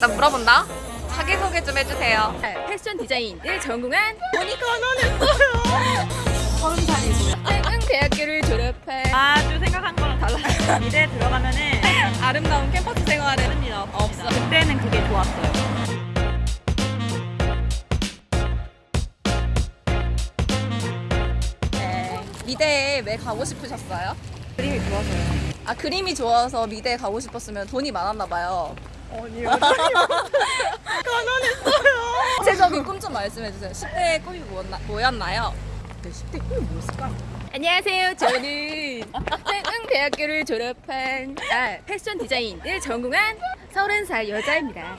나 물어본다. 자기소개 좀 해주세요. 패션 디자인을 전공한 보니까 너는 서른 살이고요. 대학교를 졸업한 아주 생각한 거랑 달라요. 미대 들어가면은 아름다운 캠퍼스 하는 일 없어. 그때는 그게 좋았어요. 네. 미대에 왜 가고 싶으셨어요? 그림이 좋아서요. 아 그림이 좋아서 미대에 가고 싶었으면 돈이 많았나 봐요. 아니요. 구체적인 꿈 좀 말씀해 주세요. 10대의 꿈이 뭐였나, 뭐였나 요? 네, 10대 꿈이 뭐였을까? 안녕하세요. 저는 대학교를 졸업한 아, 패션 디자인을 전공한 서른 살 여자입니다.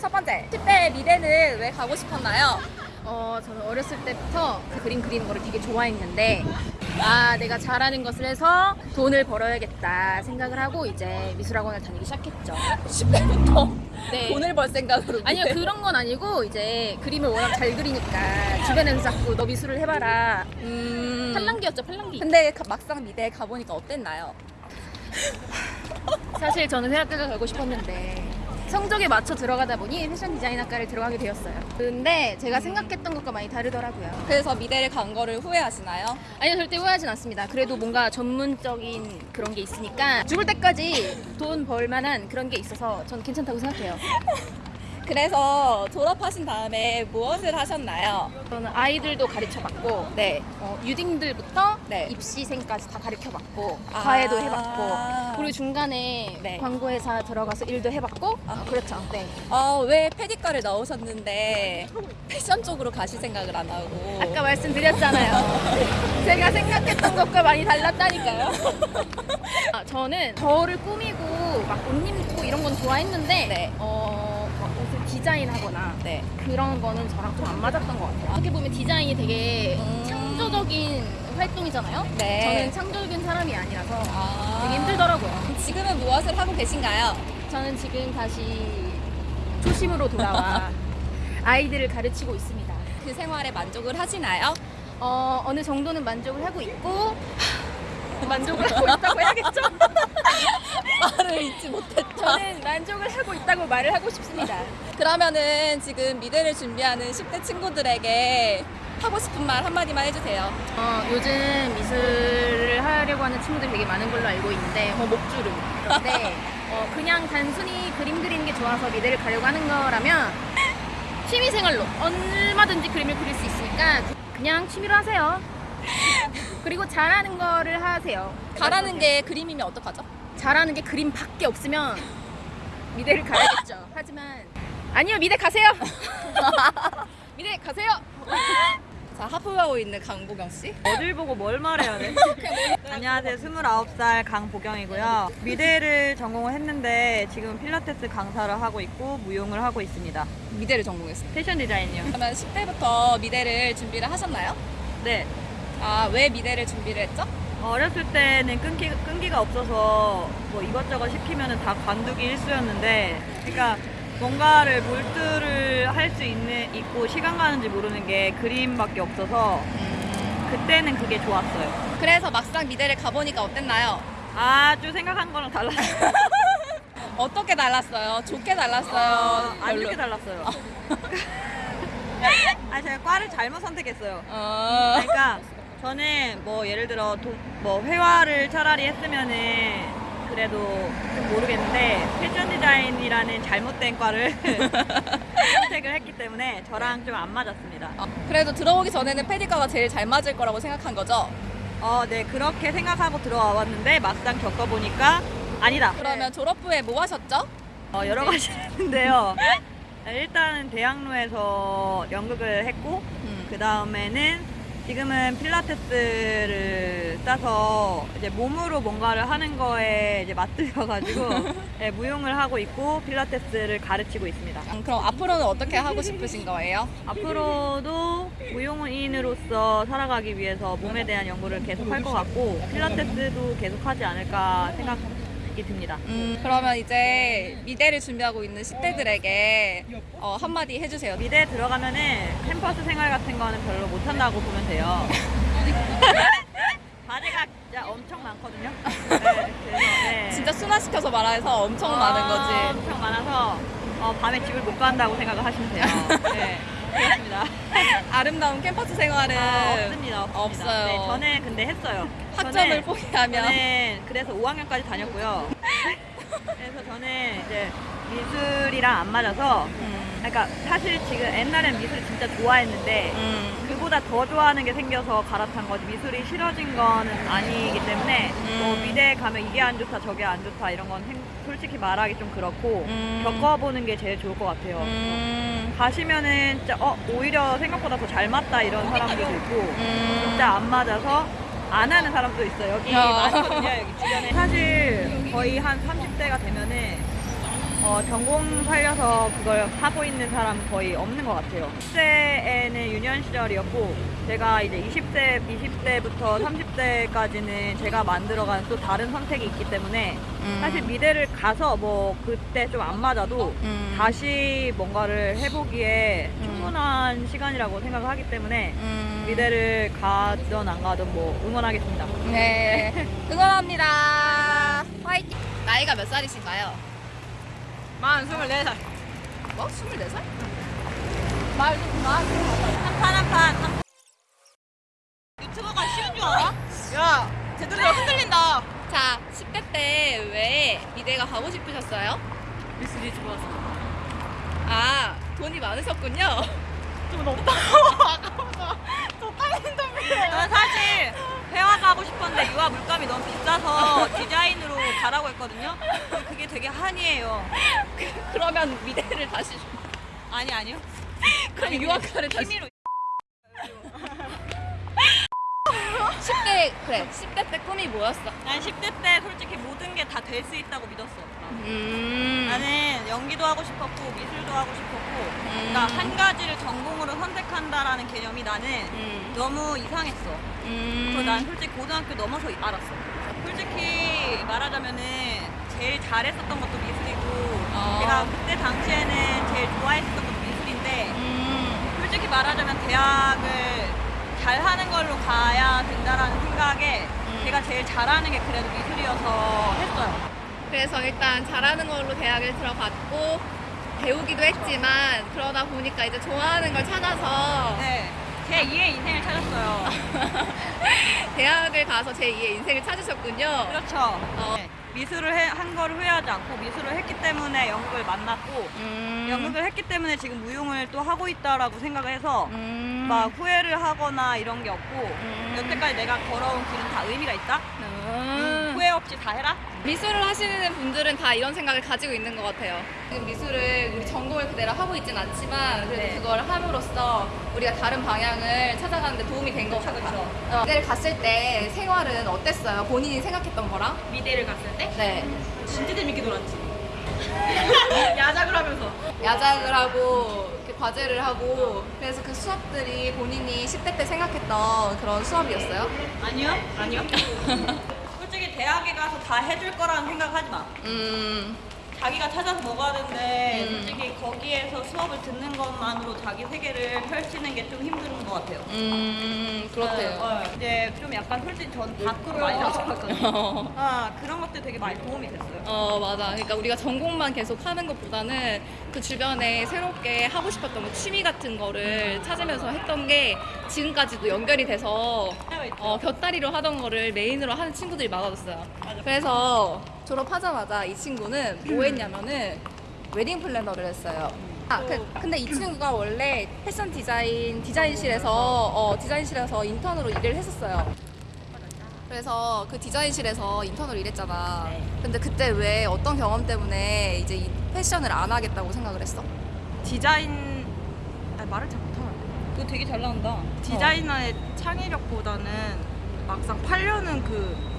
첫 번째, 10대 미대는 왜 가고 싶었나요? 어, 저는 어렸을 때부터 그 그림 그리는 거를 되게 좋아했는데 아, 내가 잘하는 것을 해서 돈을 벌어야겠다 생각을 하고 이제 미술학원을 다니기 시작했죠. 10대부터 네. 돈을 벌 생각으로 아니요 미대. 그런 건 아니고 이제 그림을 워낙 잘 그리니까 주변에서 자꾸 너 미술을 해봐라 음... 팔랑기였죠 팔랑기 근데 가- 막상 미대에 가보니까 어땠나요? 사실 저는 대학교를 가고 싶었는데 성적에 맞춰 들어가다 보니 패션 디자인 학과를 들어가게 되었어요. 근데 제가 생각했던 것과 많이 다르더라고요. 그래서 미대를 간 거를 후회하시나요? 아니요 절대 후회하진 않습니다. 그래도 뭔가 전문적인 그런 게 있으니까 죽을 때까지 돈 벌 만한 그런 게 있어서 전 괜찮다고 생각해요 그래서 졸업하신 다음에 무엇을 하셨나요? 저는 아이들도 가르쳐봤고 네. 어, 유딩들부터 네. 입시생까지 다 가르쳐봤고 아. 과외도 해봤고 그리고 중간에 네. 광고회사 들어가서 일도 해봤고 아. 어, 그렇죠 네. 어, 왜 패디과를 나오셨는데 패션 쪽으로 가실 생각을 안 하고 아까 말씀드렸잖아요 제가 생각했던 것과 많이 달랐다니까요 아, 저는 저를 꾸미고 막 옷 입고 이런 건 좋아했는데 네. 어, 디자인하거나 네. 그런 거는 저랑 좀 안 맞았던 것 같아요 어떻게 보면 디자인이 되게 음. 창조적인 활동이잖아요 네. 저는 창조적인 사람이 아니라서 아. 되게 힘들더라고요. 지금은 무엇을 하고 계신가요? 저는 지금 다시 초심으로 돌아와 아이들을 가르치고 있습니다. 그 생활에 만족을 하시나요? 어, 어느 정도는 만족을 하고 있고 만족을 하고 있다고 해야겠죠? 말을 잊지 못했다. 저는 만족을 하고 있다고 말을 하고 싶습니다. 그러면은 지금 미대를 준비하는 10대 친구들에게 하고 싶은 말 한마디만 해주세요. 어, 요즘 미술을 하려고 하는 친구들이 되게 많은 걸로 알고 있는데 어, 목주름 그런데 어, 그냥 단순히 그림 그리는 게 좋아서 미대를 가려고 하는 거라면 취미생활로 얼마든지 그림을 그릴 수 있으니까 그냥 취미로 하세요 그리고 잘하는 거를 하세요 잘하는 게 그림이면 어떡하죠? 잘하는 게 그림밖에 없으면 미대를 가야겠죠 하지만 아니요 미대 가세요 미대 가세요 자, 하프하고 있는 강보경 씨. 어딜 보고 뭘 말해야 돼? 안녕하세요. 29살 강보경이고요. 미대를 전공을 했는데 지금 필라테스 강사를 하고 있고 무용을 하고 있습니다. 미대를 전공했어요. 패션 디자인이요. 그러면 10대부터 미대를 준비를 하셨나요? 네. 아, 왜 미대를 준비를 했죠? 어렸을 때는 끈기, 끈기가 없어서 뭐 이것저것 시키면 다 관두기 일쑤였는데 그러니까 뭔가를 몰두를 할 수 있는 있고 시간 가는지 모르는 게 그림밖에 없어서 그때는 그게 좋았어요. 그래서 막상 미대를 가보니까 어땠나요? 아주 생각한 거랑 달라요. 어떻게 달랐어요? 좋게 달랐어요? 아, 안 별로? 좋게 달랐어요. 아 제가 과를 잘못 선택했어요. 어... 그러니까 저는 뭐 예를 들어 도, 뭐 회화를 차라리 했으면은 그래도 좀 모르겠는데 패션 디자인이라는 잘못된 과를 선택을 했기 때문에 저랑 좀 안 맞았습니다. 어, 그래도 들어오기 전에는 패디과가 제일 잘 맞을 거라고 생각한 거죠? 어, 네 그렇게 생각하고 들어와 봤는데 막상 겪어보니까 아니다. 그러면 졸업 후에 뭐 하셨죠? 어, 여러 가지 했는데요. 일단은 대학로에서 연극을 했고 음. 그 다음에는 지금은 필라테스를 따서 이제 몸으로 뭔가를 하는 거에 이제 맞들여가지고 네, 무용을 하고 있고 필라테스를 가르치고 있습니다. 음, 그럼 앞으로는 어떻게 하고 싶으신 거예요? 앞으로도 무용인으로서 살아가기 위해서 몸에 대한 연구를 계속 할 것 같고 필라테스도 계속 하지 않을까 생각 이 듭니다. 음, 그러면 이제 미대를 준비하고 있는 10대들에게 어, 한마디 해주세요. 미대 들어가면은 캠퍼스 생활 같은 거는 별로 못한다고 보면 돼요. 과제가 진짜 엄청 많거든요. 네, 그래서 네. 진짜 순화시켜서 말해서 엄청 어, 많은 거지. 엄청 많아서 어, 밤에 집을 못 간다고 생각을 하시면 돼요. 네, 그렇습니다. 아름다운 캠퍼스 생활은 아, 없습니다, 없습니다. 없어요. 네, 저는 근데 했어요. 학점을 저는- 포기하면 저는 그래서 5학년까지 다녔고요. 그래서 저는 이제 미술이랑 안 맞아서, 음, 그러니까 사실 지금 옛날엔 미술 진짜 좋아했는데 음, 그보다 더 좋아하는 게 생겨서 갈아탄 거지 미술이 싫어진 거는 아니기 때문에 음. 뭐 미대에 가면 이게 안 좋다 저게 안 좋다 이런 건 생- 솔직히 말하기 좀 그렇고 음. 겪어보는 게 제일 좋을 것 같아요. 음, 가시면은 진짜 어 오히려 생각보다 더 잘 맞다 이런 사람들도 있고 음. 진짜 안 맞아서 안 하는 사람도 있어요. 여기 야. 많거든요. 여기 주변에 사실 거의 한 30대가 되면은 어, 전공 살려서 그걸 하고 있는 사람 거의 없는 것 같아요. 10대에는 유년 시절이었고 제가 이제 20대, 20대부터 30대까지는 제가 만들어간 또 다른 선택이 있기 때문에 음. 사실 미대를 가서 뭐 그때 좀 안 맞아도 음. 다시 뭔가를 해보기에 충분한 시간이라고 생각을 하기 때문에 음. 미대를 가든 안 가든 뭐 응원하겠습니다. 네, 응원합니다. 화이팅! 나이가 몇 살이신가요? 만 24살. 뭐? 24살? 말도 그만. 한판 한판 유튜버가 쉬운 줄 알아? 야 제대로 흔들린다. 자, 10대 때 왜 미대가 가고 싶으셨어요? 미술이 좋아서. 아, 돈이 많으셨군요. 좀 없다. 저 딸린 덤이에요. 저는 사실 회화 가고 싶었는데 유아 물감이 너무 비싸서 디자인으로 가라고 했거든요. 그게 되게 한이에요. 그러면 미대를 다시. 아니 아니요. 그럼 아니, 유학과를 다시. 취미로 10대, 그래. 10대 때 꿈이 뭐였어? 난 10대 때 솔직히 모든 게 다 될 수 있다고 믿었어. 음. 나는 연기도 하고 싶었고 미술도 하고 싶었고 그러니까 한 가지를 전공으로 선택한다라는 개념이 나는 음. 너무 이상했어. 음. 그래서 난 솔직히 고등학교 넘어서 알았어. 솔직히 말하자면은 제일 잘했었던 것도 미술이고 어. 내가 그때 당시에는 제일 좋아했었던 것도 미술인데 음. 솔직히 말하자면 대학을 잘하는 걸로 가야 된다라는 생각에 음. 제가 제일 잘하는 게 그래도 미술이어서 했어요. 그래서 일단 잘하는 걸로 대학을 들어갔고 배우기도 했지만 그러다 보니까 이제 좋아하는 걸 찾아서 네. 제 2의 인생을 찾았어요. 대학을 가서 제 2의 인생을 찾으셨군요. 그렇죠. 어. 네. 미술을 해- 한 거를 후회하지 않고 미술을 했기 때문에 연극을 만났고 음. 연극을 했기 때문에 지금 무용을 또 하고 있다라고 생각을 해서 음. 막 후회를 하거나 이런 게 없고 음. 여태까지 내가 걸어온 길은 다 의미가 있다. 음. 후회 없이 다 해라. 미술을 하시는 분들은 다 이런 생각을 가지고 있는 것 같아요. 지금 미술을 우리 그대로 하고 있진 않지만 그래도 네. 그걸 함으로써 우리가 다른 방향을 찾아가는 데 도움이 된 것 같아요. 그쵸. 어, 미대를 갔을 때 생활은 어땠어요? 본인이 생각했던 거랑? 미대를 갔을 때 네. 진짜 재밌게 놀았지. 야작을 하면서. 야작을 하고 과제를 하고 그래서 그 수업들이 본인이 10대 때 생각했던 그런 수업이었어요? 아니요? 아니요. 솔직히 대학에 가서 다 해줄 거라는 생각하지 마. 음, 자기가 찾아서 먹었는데 음. 솔직히 거기에서 수업을 듣는 것만으로 자기 세계를 펼치는 게 좀 힘든 것 같아요. 음, 그렇대요. 어, 어. 이제 좀 약간 솔직히 전 밖으로 많이 나왔거든요. 아 그런 것들 되게 많이 도움이 됐어요. 어, 맞아. 그러니까 우리가 전공만 계속 하는 것보다는 그 주변에 새롭게 하고 싶었던 거, 취미 같은 거를 찾으면서 했던 게 지금까지도 연결이 돼서 어, 곁다리로 하던 거를 메인으로 하는 친구들이 많아졌어요. 맞아. 그래서 졸업하자마자 이 친구는 뭐 했냐면은 웨딩 플래너를 했어요. 아, 그, 근데 이 친구가 원래 패션 디자인 디자인실에서 어, 디자인실에서 인턴으로 일을 했었어요. 그래서 그 디자인실에서 인턴으로 일했잖아. 네. 근데 그때 왜 어떤 경험 때문에 이제 이 패션을 안 하겠다고 생각을 했어? 디자인 아, 말을 잘 못하네. 그거 되게 잘 나온다. 디자이너의 창의력보다는 막상 팔려는 그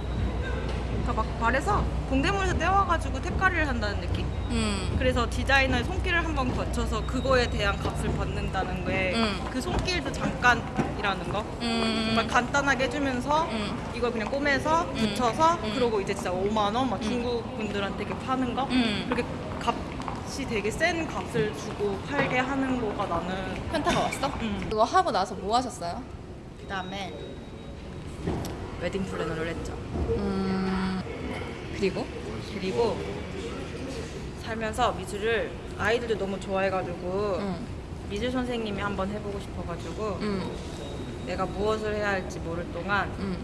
그러니까 막 말해서 공대물에서 떼와가지고 탭가리를 한다는 느낌? 음. 그래서 디자이너의 손길을 한번 거쳐서 그거에 대한 값을 받는다는 게그 음. 손길도 잠깐이라는 거. 음. 정말 간단하게 해주면서 음. 이걸 그냥 꼬매서 음. 붙여서 음. 그러고 이제 진짜 5만 원, 막 중국 분들한테 이렇게 파는 거. 음. 그렇게 값이 되게 센 값을 주고 팔게 하는 거가 나는 현타가 왔어? 음. 그거 하고 나서 뭐 하셨어요? 그다음에 웨딩 플래너를 했죠. 음. 그리고? 그리고 살면서 미술을 아이들도 너무 좋아해가지고 응. 미술 선생님이 한번 해보고 싶어가지고 응. 내가 무엇을 해야 할지 모를 동안 응.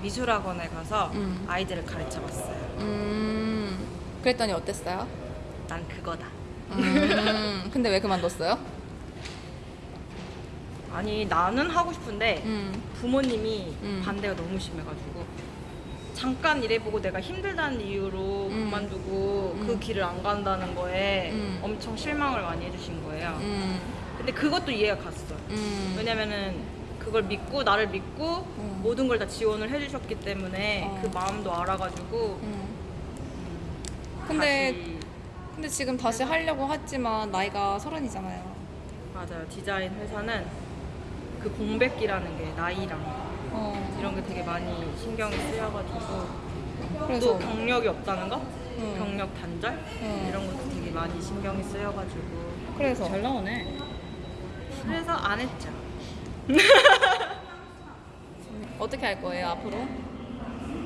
미술학원에 가서 음. 아이들을 가르쳐봤어요. 음. 그랬더니 어땠어요? 난 그거다. 음. 근데 왜 그만뒀어요? 아니 나는 하고 싶은데 음. 부모님이 음. 반대가 너무 심해가지고 잠깐 일해보고 내가 힘들다는 이유로 음. 그만두고 그 음. 길을 안 간다는 거에 음. 엄청 실망을 많이 해주신 거예요. 음. 근데 그것도 이해가 갔어요. 음. 왜냐면은 그걸 믿고 나를 믿고 음. 모든 걸 다 지원을 해주셨기 때문에 어. 그 마음도 알아가지고 음. 근데 근데 지금 다시 하려고 했지만 나이가 서른이잖아요. 맞아요 디자인 회사는 그 공백기라는 게 나이랑 어. 이런 게 되게 많이 신경이 쓰여가지고 그래서 또 경력이 없다는 거 음. 경력 단절 음. 이런 것도 되게 많이 신경이 쓰여가지고 그래서 잘 나오네. 그래서 안 했죠 어떻게 할 거예요 앞으로?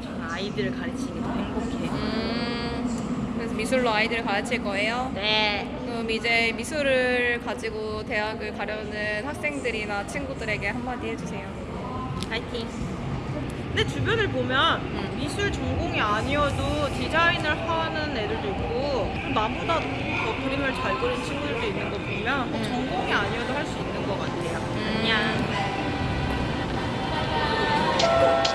저는 아이들을 가르치는 게 더 행복해요 음. 그래서 미술로 아이들을 가르칠 거예요. 네 그럼 이제 미술을 가지고 대학을 가려는 학생들이나 친구들에게 한마디 해주세요. 파이팅 근데 주변을 보면 응. 미술 전공이 아니어도 디자인을 하는 애들도 있고 나보다 더 그림을 잘 그리는 친구들도 있는 거 보면 응. 전공이 아니어도 할 수 있는 것 같아요 음. 안녕